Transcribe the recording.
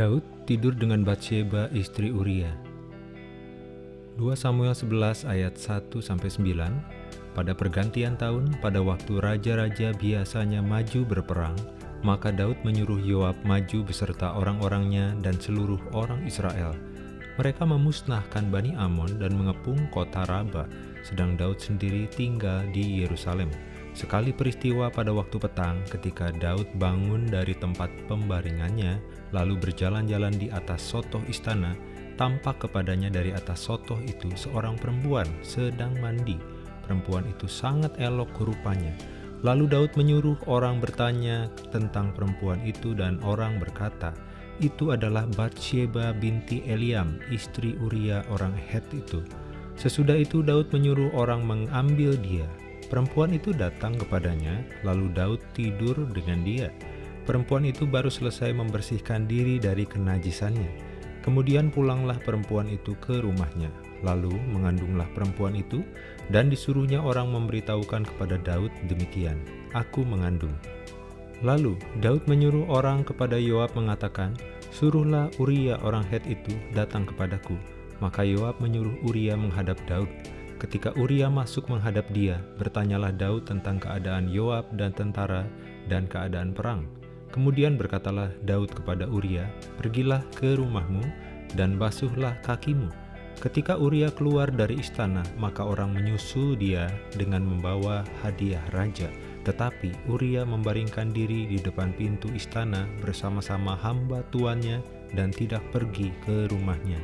Daud tidur dengan Batsheba istri Uria. 2 Samuel 11 ayat 1 sampai 9. Pada pergantian tahun, pada waktu raja-raja biasanya maju berperang, maka Daud menyuruh Yoab maju beserta orang-orangnya dan seluruh orang Israel. Mereka memusnahkan Bani Amon dan mengepung kota Raba, sedang Daud sendiri tinggal di Yerusalem. Sekali peristiwa pada waktu petang ketika Daud bangun dari tempat pembaringannya, lalu berjalan-jalan di atas sotoh istana, tampak kepadanya dari atas sotoh itu seorang perempuan sedang mandi. Perempuan itu sangat elok rupanya. Lalu Daud menyuruh orang bertanya tentang perempuan itu dan orang berkata, itu adalah Batsheba binti Eliam, istri Uria orang Het itu. Sesudah itu Daud menyuruh orang mengambil dia, Perempuan itu datang kepadanya, lalu Daud tidur dengan dia. Perempuan itu baru selesai membersihkan diri dari kenajisannya. Kemudian pulanglah perempuan itu ke rumahnya, lalu mengandunglah perempuan itu, dan disuruhnya orang memberitahukan kepada Daud demikian, Aku mengandung. Lalu Daud menyuruh orang kepada Yoab mengatakan, Suruhlah Uria orang Het itu datang kepadaku. Maka Yoab menyuruh Uria menghadap Daud. Ketika Uria masuk menghadap dia, bertanyalah Daud tentang keadaan Yoab dan tentara dan keadaan perang. Kemudian berkatalah Daud kepada Uria, Pergilah ke rumahmu dan basuhlah kakimu. Ketika Uria keluar dari istana, maka orang menyusul dia dengan membawa hadiah raja. Tetapi Uria membaringkan diri di depan pintu istana bersama-sama hamba tuannya dan tidak pergi ke rumahnya.